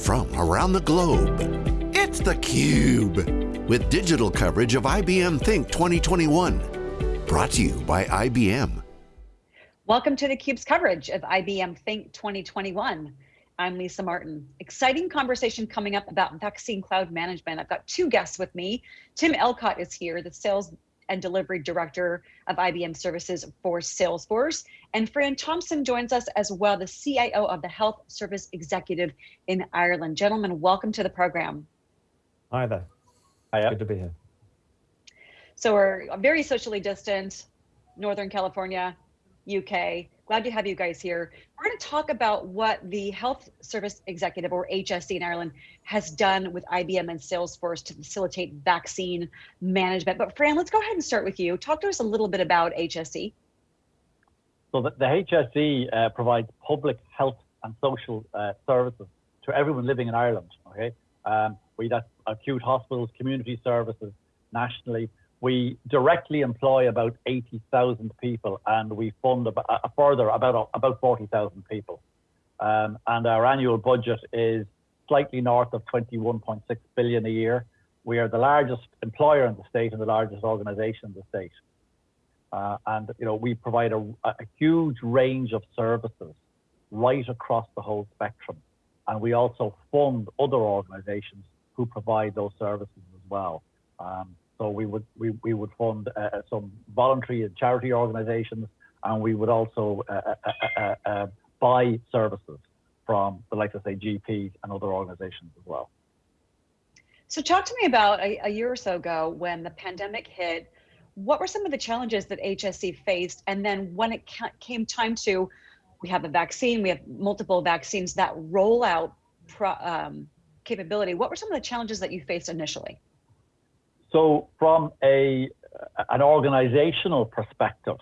from around the globe. It's theCUBE, with digital coverage of IBM Think 2021. Brought to you by IBM. Welcome to theCUBE's coverage of IBM Think 2021. I'm Lisa Martin. Exciting conversation coming up about vaccine cloud management. I've got two guests with me. Tim Elcott is here, the sales and Delivery Director of IBM Services for Salesforce. And Fran Thompson joins us as well, the CIO of the Health Service Executive in Ireland. Gentlemen, welcome to the program. Hi there. Hiya. Good to be here. So we're very socially distant, Northern California, UK. Glad to have you guys here. We're going to talk about what the Health Service Executive or HSE in Ireland has done with IBM and Salesforce to facilitate vaccine management. But Fran, let's go ahead and start with you. Talk to us a little bit about HSE. So the, the HSE uh, provides public health and social uh, services to everyone living in Ireland. Okay, um, we that's acute hospitals, community services nationally, we directly employ about 80,000 people and we fund a, a further about, about 40,000 people. Um, and our annual budget is slightly north of 21.6 billion a year. We are the largest employer in the state and the largest organization in the state. Uh, and you know we provide a, a huge range of services right across the whole spectrum. And we also fund other organizations who provide those services as well. Um, so we would we, we would fund uh, uh, some voluntary and charity organisations, and we would also uh, uh, uh, uh, buy services from the likes of say GPs and other organisations as well. So talk to me about a, a year or so ago when the pandemic hit. What were some of the challenges that HSE faced, and then when it came time to, we have a vaccine, we have multiple vaccines that roll out pro, um, capability. What were some of the challenges that you faced initially? So from a an organizational perspective,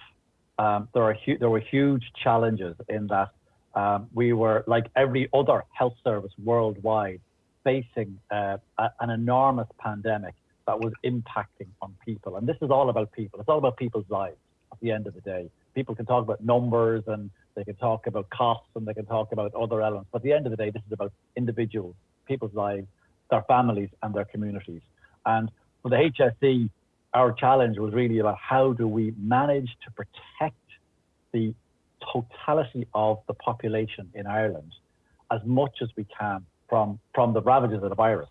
um, there are there were huge challenges in that um, we were like every other health service worldwide facing uh, a, an enormous pandemic that was impacting on people. And this is all about people. It's all about people's lives at the end of the day. People can talk about numbers and they can talk about costs and they can talk about other elements. But at the end of the day, this is about individuals, people's lives, their families and their communities. And for the HSE, our challenge was really about how do we manage to protect the totality of the population in Ireland as much as we can from, from the ravages of the virus.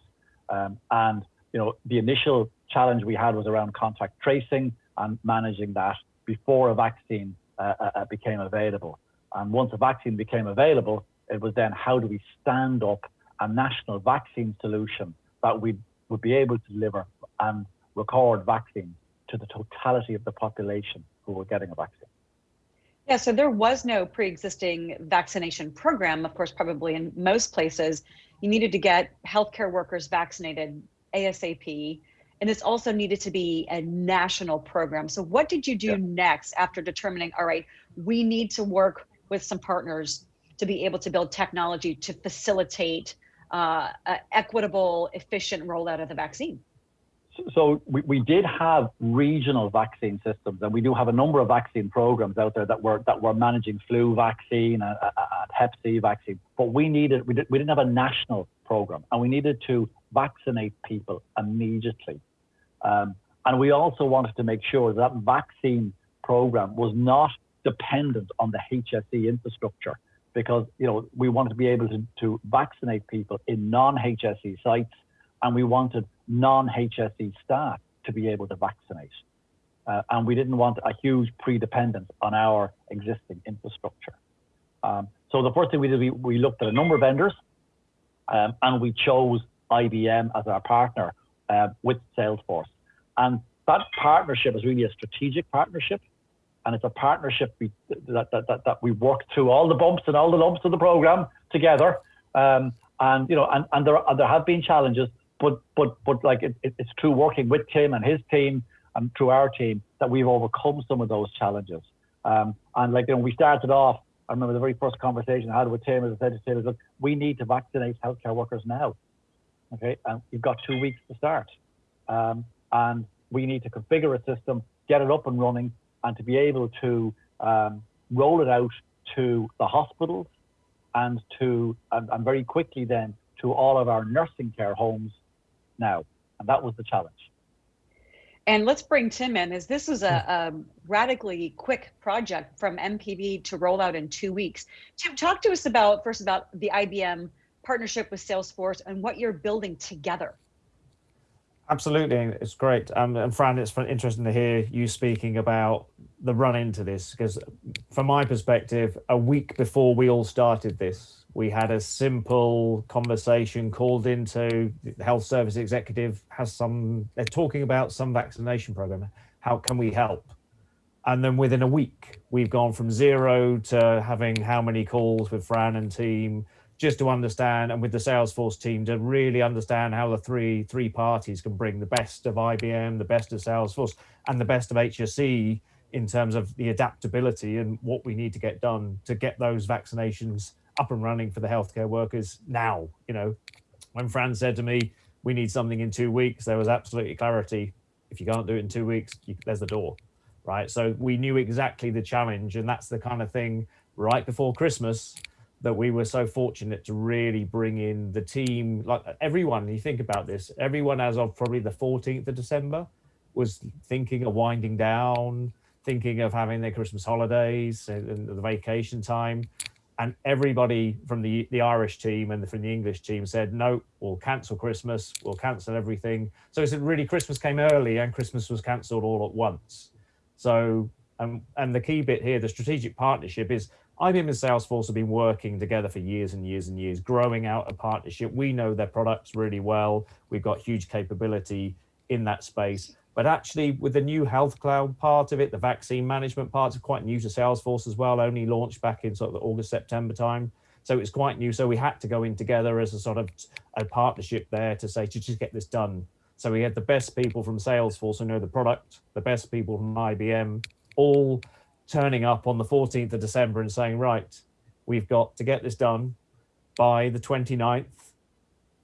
Um, and you know, the initial challenge we had was around contact tracing and managing that before a vaccine uh, uh, uh became available. And once a vaccine became available, it was then how do we stand up a national vaccine solution that we would be able to deliver and record vaccines to the totality of the population who were getting a vaccine. Yeah, so there was no pre-existing vaccination program, of course, probably in most places. You needed to get healthcare workers vaccinated ASAP, and this also needed to be a national program. So what did you do yeah. next after determining, all right, we need to work with some partners to be able to build technology to facilitate uh, equitable, efficient rollout of the vaccine? So we, we did have regional vaccine systems, and we do have a number of vaccine programs out there that were that were managing flu vaccine and, and Hep C vaccine. But we needed we, did, we didn't have a national program, and we needed to vaccinate people immediately. Um, and we also wanted to make sure that, that vaccine program was not dependent on the HSE infrastructure, because you know we wanted to be able to, to vaccinate people in non-HSE sites, and we wanted non-HSE staff to be able to vaccinate. Uh, and we didn't want a huge pre-dependence on our existing infrastructure. Um, so the first thing we did, we, we looked at a number of vendors um, and we chose IBM as our partner uh, with Salesforce. And that partnership is really a strategic partnership. And it's a partnership we, that, that, that, that we worked through all the bumps and all the lumps of the program together. Um, and, you know, and, and there, and there have been challenges, but but but like it, it, it's through working with Tim and his team and through our team that we've overcome some of those challenges. Um, and like you know, we started off. I remember the very first conversation I had with Tim, as I said to Tim, look, we need to vaccinate healthcare workers now. Okay, and you've got two weeks to start, um, and we need to configure a system, get it up and running, and to be able to um, roll it out to the hospitals and to and, and very quickly then to all of our nursing care homes now. And that was the challenge. And let's bring Tim in, as this is a, a, um, radically quick project from MPB to roll out in two weeks. Tim, talk to us about first about the IBM partnership with Salesforce and what you're building together. Absolutely, it's great. Um, and Fran, it's interesting to hear you speaking about the run into this because, from my perspective, a week before we all started this, we had a simple conversation called into the health service executive has some. They're talking about some vaccination program. How can we help? And then within a week, we've gone from zero to having how many calls with Fran and team just to understand and with the Salesforce team to really understand how the three three parties can bring the best of IBM, the best of Salesforce, and the best of HSE in terms of the adaptability and what we need to get done to get those vaccinations up and running for the healthcare workers now. You know, when Fran said to me, we need something in two weeks, there was absolutely clarity. If you can't do it in two weeks, you, there's the door, right? So we knew exactly the challenge, and that's the kind of thing right before Christmas that we were so fortunate to really bring in the team, like everyone, you think about this, everyone as of probably the 14th of December was thinking of winding down, thinking of having their Christmas holidays and the vacation time. And everybody from the, the Irish team and from the English team said, no, we'll cancel Christmas, we'll cancel everything. So it's really Christmas came early and Christmas was cancelled all at once. So, um, and the key bit here, the strategic partnership is IBM and Salesforce have been working together for years and years and years, growing out a partnership. We know their products really well. We've got huge capability in that space. But actually, with the new health cloud part of it, the vaccine management parts are quite new to Salesforce as well, only launched back in sort of the August, September time. So it's quite new. So we had to go in together as a sort of a partnership there to say, to just get this done. So we had the best people from Salesforce who know the product, the best people from IBM, all turning up on the 14th of December and saying, right, we've got to get this done by the 29th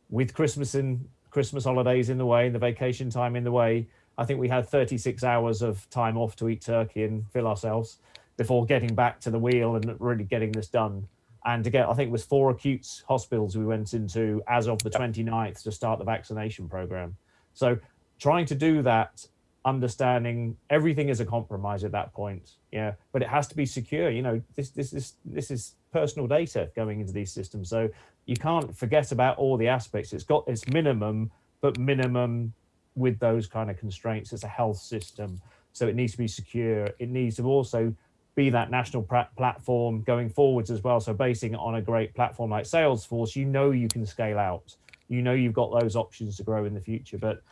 with Christmas in Christmas holidays in the way, and the vacation time in the way. I think we had 36 hours of time off to eat turkey and fill ourselves before getting back to the wheel and really getting this done. And to get, I think it was four acute hospitals we went into as of the 29th to start the vaccination program. So trying to do that understanding everything is a compromise at that point yeah but it has to be secure you know this this is this is personal data going into these systems so you can't forget about all the aspects. It's got its minimum but minimum with those kind of constraints it's a health system so it needs to be secure. It needs to also be that national platform going forwards as well so basing it on a great platform like salesforce you know you can scale out. You know you've got those options to grow in the future but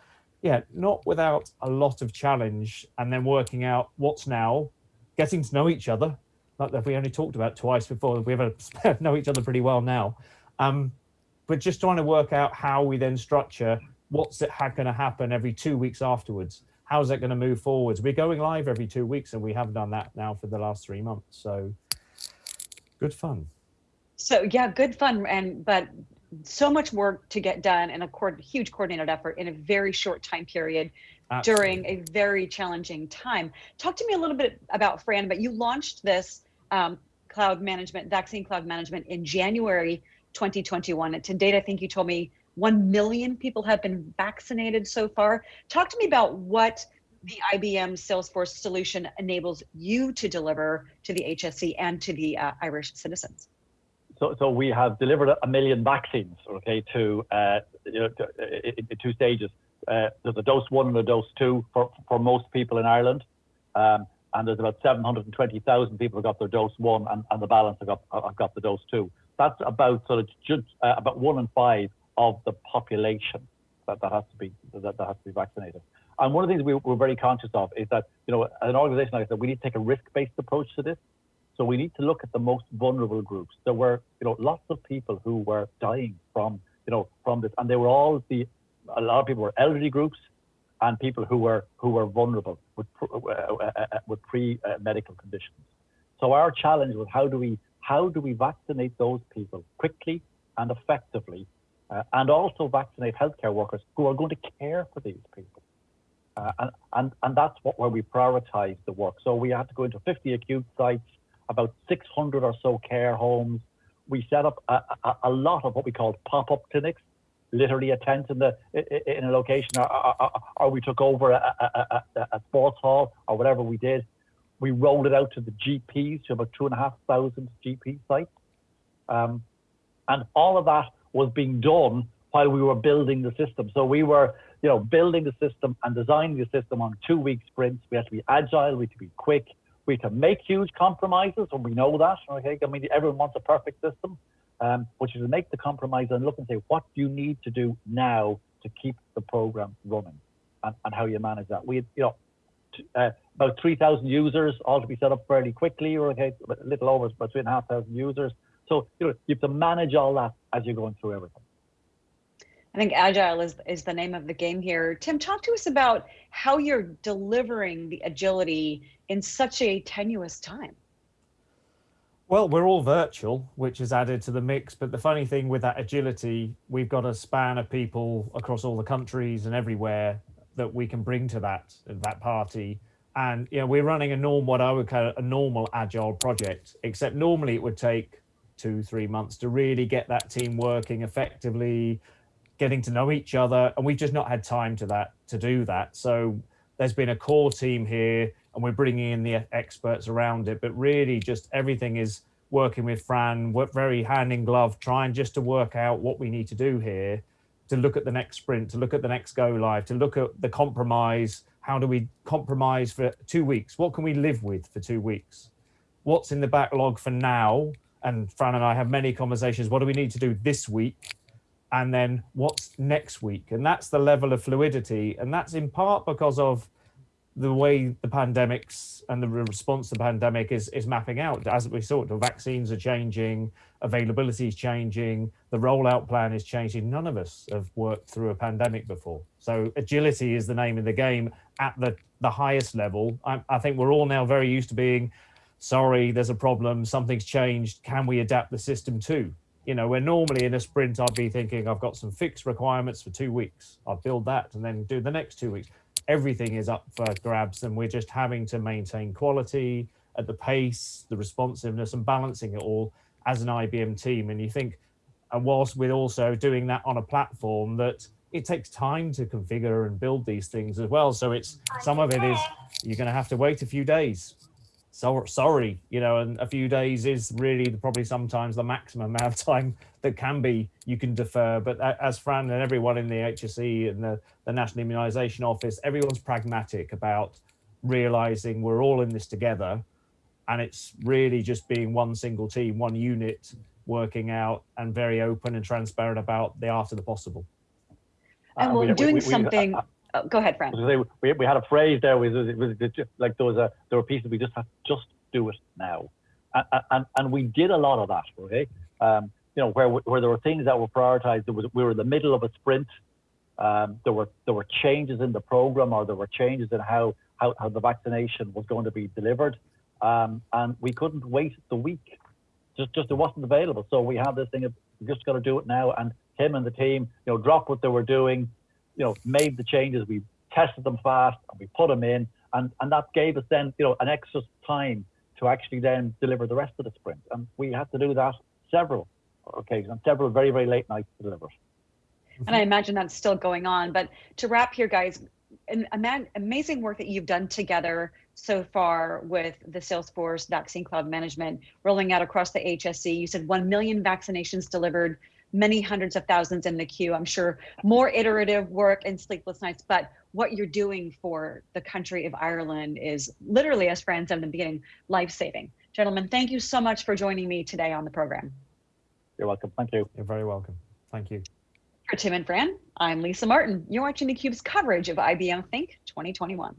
yeah, not without a lot of challenge and then working out what's now, getting to know each other, like that we only talked about twice before, we have a, know each other pretty well now. Um, but just trying to work out how we then structure what's it going to happen every two weeks afterwards. How's that going to move forwards? We're going live every two weeks and we have done that now for the last three months. So good fun. So yeah, good fun. And, but so much work to get done and a co huge coordinated effort in a very short time period Absolutely. during a very challenging time. Talk to me a little bit about Fran, but you launched this um, cloud management, vaccine cloud management in January 2021. And to date, I think you told me 1 million people have been vaccinated so far. Talk to me about what the IBM Salesforce solution enables you to deliver to the HSE and to the uh, Irish citizens. So, so we have delivered a million vaccines, okay, to, uh, you know, to, in, in, two stages. Uh, there's a dose one and a dose two for, for most people in Ireland. Um, and there's about 720,000 people who got their dose one and, and the balance have got, have got the dose two. That's about sort of just, uh, about one in five of the population that, that has to be that, that has to be vaccinated. And one of the things we, we're very conscious of is that, you know, an organization like that, we need to take a risk-based approach to this. So we need to look at the most vulnerable groups. There were, you know, lots of people who were dying from, you know, from this, and they were all the, a lot of people were elderly groups, and people who were who were vulnerable with uh, uh, uh, with pre-medical conditions. So our challenge was how do we how do we vaccinate those people quickly and effectively, uh, and also vaccinate healthcare workers who are going to care for these people. Uh, and, and, and that's what where we prioritize the work. So we had to go into 50 acute sites, about 600 or so care homes, we set up a, a, a lot of what we called pop-up clinics, literally a tent in the in a location, or, or, or we took over a, a, sports hall or whatever we did. We rolled it out to the GPs, to about two and a half thousand GP sites, um, and all of that was being done while we were building the system. So we were, you know, building the system and designing the system on two-week sprints. We had to be agile, we had to be quick, we to make huge compromises, and we know that. Okay, I mean, everyone wants a perfect system, um, which is to make the compromise and look and say, what do you need to do now to keep the program running, and, and how you manage that. We, you know, uh, about 3,000 users, all to be set up fairly quickly, or okay, a little over about three and a half thousand users. So you know, you have to manage all that as you're going through everything. I think agile is is the name of the game here. Tim, talk to us about how you're delivering the agility in such a tenuous time. Well, we're all virtual, which is added to the mix. But the funny thing with that agility, we've got a span of people across all the countries and everywhere that we can bring to that that party. And you know, we're running a normal, what I would call a normal agile project. Except normally it would take two, three months to really get that team working effectively, getting to know each other, and we've just not had time to that to do that. So there's been a core team here, and we're bringing in the experts around it. But really, just everything is working with Fran, very hand in glove, trying just to work out what we need to do here, to look at the next sprint, to look at the next go live, to look at the compromise. How do we compromise for two weeks? What can we live with for two weeks? What's in the backlog for now? And Fran and I have many conversations. What do we need to do this week? And then what's next week? And that's the level of fluidity and that's in part because of the way the pandemics and the response to the pandemic is is mapping out. As we saw the vaccines are changing availability is changing the rollout plan is changing. None of us have worked through a pandemic before. So agility is the name of the game at the the highest level. I, I think we're all now very used to being sorry there's a problem something's changed can we adapt the system too you know, where normally in a sprint, I'd be thinking I've got some fixed requirements for two weeks. I'll build that and then do the next two weeks. Everything is up for grabs and we're just having to maintain quality at the pace, the responsiveness and balancing it all as an IBM team. And you think, and whilst we're also doing that on a platform that it takes time to configure and build these things as well. So it's some of it is you're going to have to wait a few days so sorry, you know, and a few days is really probably sometimes the maximum amount of time that can be you can defer. But as Fran and everyone in the HSE and the, the National Immunisation Office, everyone's pragmatic about realizing we're all in this together. And it's really just being one single team, one unit working out and very open and transparent about the art of the possible. And uh, we're doing we, we, something. Oh, go ahead, Fran. We, we had a phrase there was, was, was like there was a there were pieces we just have just do it now, and, and and we did a lot of that. Okay, um, you know where where there were things that were prioritized. There was we were in the middle of a sprint. Um, there were there were changes in the program or there were changes in how how, how the vaccination was going to be delivered, um, and we couldn't wait the week. Just just it wasn't available. So we had this thing of just got to do it now. And him and the team, you know, dropped what they were doing you know, made the changes. We tested them fast and we put them in, and and that gave us then, you know, an extra time to actually then deliver the rest of the sprint. And we had to do that several occasions, several very very late nights to deliver. And I imagine that's still going on. But to wrap here, guys, an amazing work that you've done together so far with the Salesforce Vaccine Cloud Management rolling out across the HSE. You said 1 million vaccinations delivered many hundreds of thousands in the queue. I'm sure more iterative work and sleepless nights, but what you're doing for the country of Ireland is literally, as Fran said in the beginning, life-saving. Gentlemen, thank you so much for joining me today on the program. You're welcome. Thank you. You're very welcome. Thank you. For Tim and Fran, I'm Lisa Martin. You're watching theCUBE's coverage of IBM Think 2021.